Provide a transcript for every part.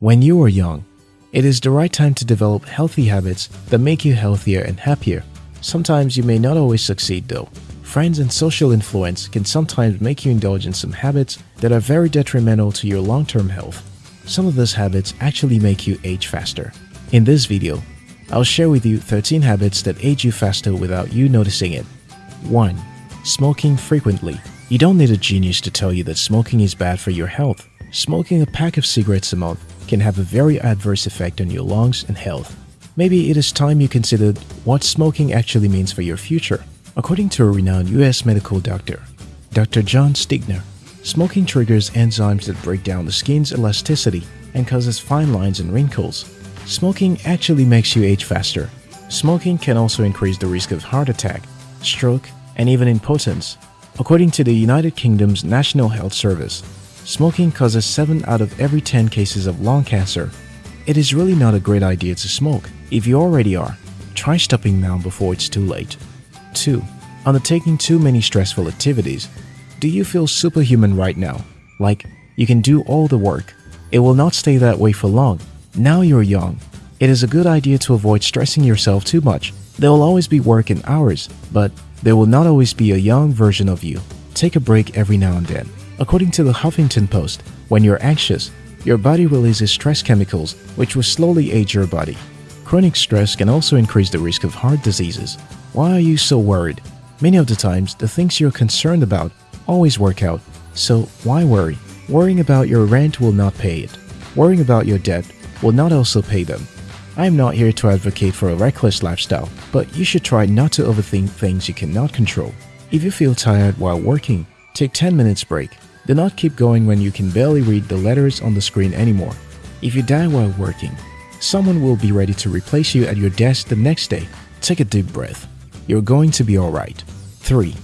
When you are young, it is the right time to develop healthy habits that make you healthier and happier. Sometimes you may not always succeed though. Friends and social influence can sometimes make you indulge in some habits that are very detrimental to your long-term health. Some of those habits actually make you age faster. In this video, I'll share with you 13 habits that age you faster without you noticing it. 1. Smoking frequently. You don't need a genius to tell you that smoking is bad for your health. Smoking a pack of cigarettes a month can have a very adverse effect on your lungs and health. Maybe it is time you considered what smoking actually means for your future. According to a renowned US medical doctor, Dr. John Stigner, smoking triggers enzymes that break down the skin's elasticity and causes fine lines and wrinkles. Smoking actually makes you age faster. Smoking can also increase the risk of heart attack, stroke, and even impotence. According to the United Kingdom's National Health Service, smoking causes 7 out of every 10 cases of lung cancer. It is really not a great idea to smoke. If you already are, try stopping now before it's too late. 2. Undertaking too many stressful activities. Do you feel superhuman right now? Like, you can do all the work. It will not stay that way for long. Now you're young. It is a good idea to avoid stressing yourself too much. There will always be work in hours, but there will not always be a young version of you. Take a break every now and then. According to the Huffington Post, when you're anxious, your body releases stress chemicals which will slowly age your body. Chronic stress can also increase the risk of heart diseases. Why are you so worried? Many of the times, the things you're concerned about always work out, so why worry? Worrying about your rent will not pay it. Worrying about your debt will not also pay them. I am not here to advocate for a reckless lifestyle, but you should try not to overthink things you cannot control. If you feel tired while working, take 10 minutes break. Do not keep going when you can barely read the letters on the screen anymore. If you die while working, someone will be ready to replace you at your desk the next day. Take a deep breath. You're going to be alright. 3.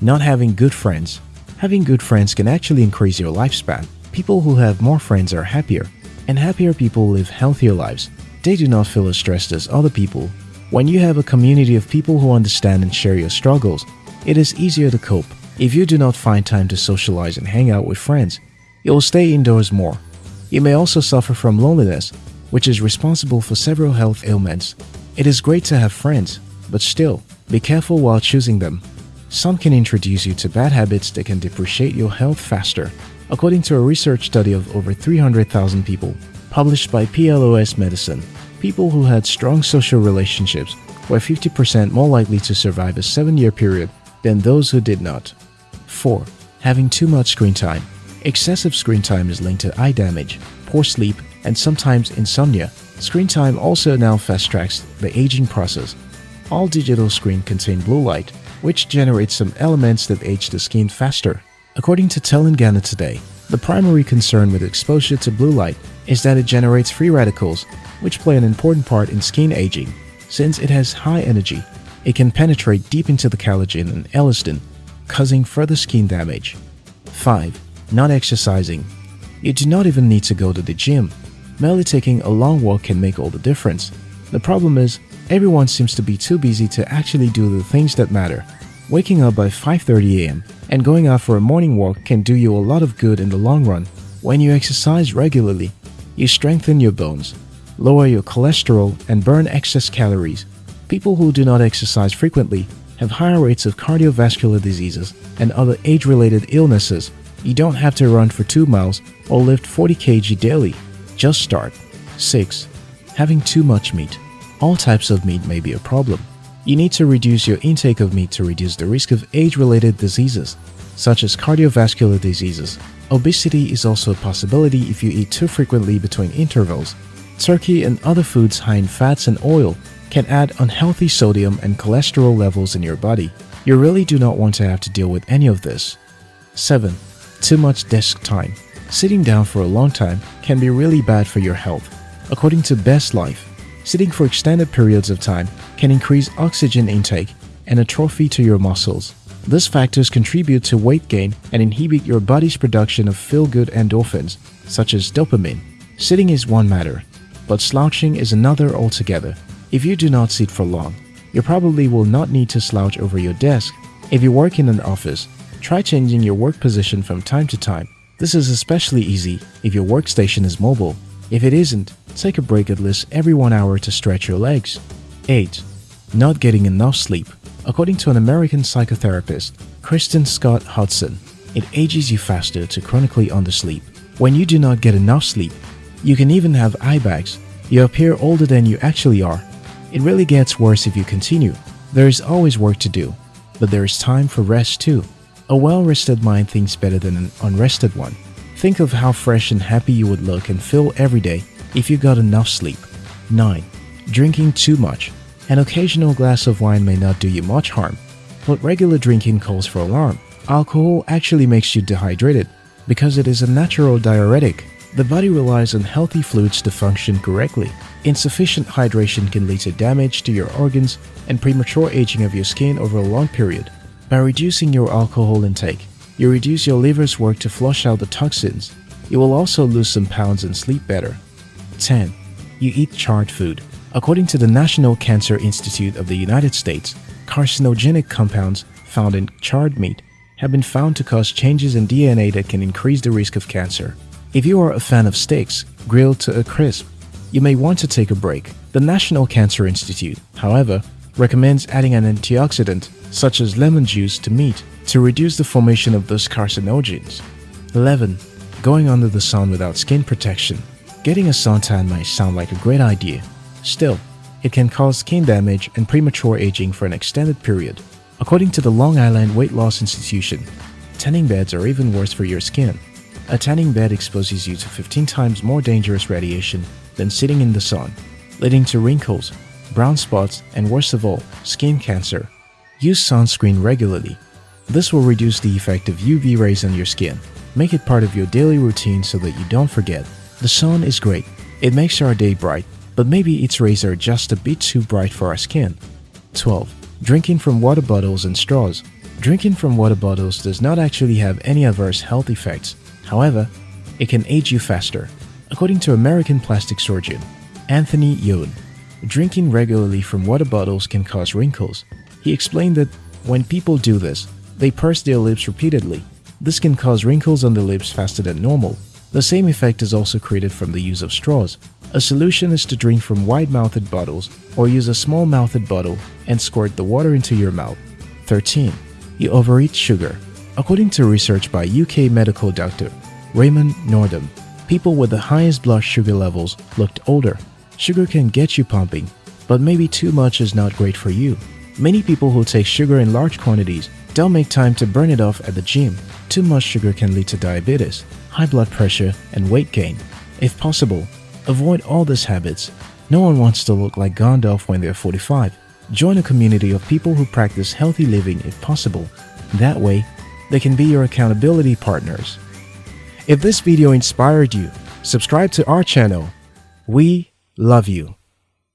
Not having good friends. Having good friends can actually increase your lifespan. People who have more friends are happier and happier people live healthier lives. They do not feel as stressed as other people. When you have a community of people who understand and share your struggles, it is easier to cope. If you do not find time to socialize and hang out with friends, you will stay indoors more. You may also suffer from loneliness, which is responsible for several health ailments. It is great to have friends, but still, be careful while choosing them. Some can introduce you to bad habits that can depreciate your health faster. According to a research study of over 300,000 people published by PLOS Medicine, people who had strong social relationships were 50% more likely to survive a 7-year period than those who did not. 4. Having too much screen time. Excessive screen time is linked to eye damage, poor sleep, and sometimes insomnia. Screen time also now fast-tracks the aging process. All digital screens contain blue light, which generates some elements that age the skin faster. According to Telangana Today, the primary concern with exposure to blue light is that it generates free radicals, which play an important part in skin aging. Since it has high energy, it can penetrate deep into the collagen and elastin, causing further skin damage. 5. Not exercising. You do not even need to go to the gym. Merely taking a long walk can make all the difference. The problem is, everyone seems to be too busy to actually do the things that matter. Waking up by 5.30 am and going out for a morning walk can do you a lot of good in the long run. When you exercise regularly, you strengthen your bones, lower your cholesterol, and burn excess calories. People who do not exercise frequently have higher rates of cardiovascular diseases and other age-related illnesses. You don't have to run for 2 miles or lift 40 kg daily. Just start. 6. Having too much meat. All types of meat may be a problem. You need to reduce your intake of meat to reduce the risk of age-related diseases, such as cardiovascular diseases. Obesity is also a possibility if you eat too frequently between intervals. Turkey and other foods high in fats and oil can add unhealthy sodium and cholesterol levels in your body. You really do not want to have to deal with any of this. 7. Too much desk time. Sitting down for a long time can be really bad for your health. According to Best Life, Sitting for extended periods of time can increase oxygen intake and atrophy to your muscles. These factors contribute to weight gain and inhibit your body's production of feel-good endorphins, such as dopamine. Sitting is one matter, but slouching is another altogether. If you do not sit for long, you probably will not need to slouch over your desk. If you work in an office, try changing your work position from time to time. This is especially easy if your workstation is mobile. If it isn't, take a break at least every one hour to stretch your legs. 8. Not getting enough sleep. According to an American psychotherapist, Kristen Scott Hudson, it ages you faster to chronically undersleep. When you do not get enough sleep, you can even have eye bags. You appear older than you actually are. It really gets worse if you continue. There is always work to do, but there is time for rest too. A well-rested mind thinks better than an unrested one. Think of how fresh and happy you would look and feel every day if you got enough sleep. 9. Drinking too much. An occasional glass of wine may not do you much harm, but regular drinking calls for alarm. Alcohol actually makes you dehydrated because it is a natural diuretic. The body relies on healthy fluids to function correctly. Insufficient hydration can lead to damage to your organs and premature aging of your skin over a long period. By reducing your alcohol intake, you reduce your liver's work to flush out the toxins. You will also lose some pounds and sleep better. 10. You eat charred food. According to the National Cancer Institute of the United States, carcinogenic compounds found in charred meat have been found to cause changes in DNA that can increase the risk of cancer. If you are a fan of steaks grilled to a crisp, you may want to take a break. The National Cancer Institute, however, recommends adding an antioxidant such as lemon juice to meat to reduce the formation of those carcinogens. 11. Going under the sun without skin protection. Getting a suntan might sound like a great idea. Still, it can cause skin damage and premature aging for an extended period. According to the Long Island Weight Loss Institution, tanning beds are even worse for your skin. A tanning bed exposes you to 15 times more dangerous radiation than sitting in the sun, leading to wrinkles, brown spots, and worst of all, skin cancer. Use sunscreen regularly. This will reduce the effect of UV rays on your skin. Make it part of your daily routine so that you don't forget. The sun is great. It makes our day bright, but maybe its rays are just a bit too bright for our skin. 12. Drinking from water bottles and straws. Drinking from water bottles does not actually have any adverse health effects. However, it can age you faster. According to American plastic surgeon Anthony Youn, drinking regularly from water bottles can cause wrinkles. He explained that when people do this, they purse their lips repeatedly. This can cause wrinkles on the lips faster than normal. The same effect is also created from the use of straws. A solution is to drink from wide-mouthed bottles or use a small-mouthed bottle and squirt the water into your mouth. 13. You overeat sugar. According to research by UK medical doctor Raymond Noordam, people with the highest blood sugar levels looked older. Sugar can get you pumping, but maybe too much is not great for you. Many people who take sugar in large quantities don't make time to burn it off at the gym. Too much sugar can lead to diabetes, high blood pressure, and weight gain. If possible, Avoid all these habits. No one wants to look like Gandalf when they're 45. Join a community of people who practice healthy living if possible. That way, they can be your accountability partners. If this video inspired you, subscribe to our channel. We love you.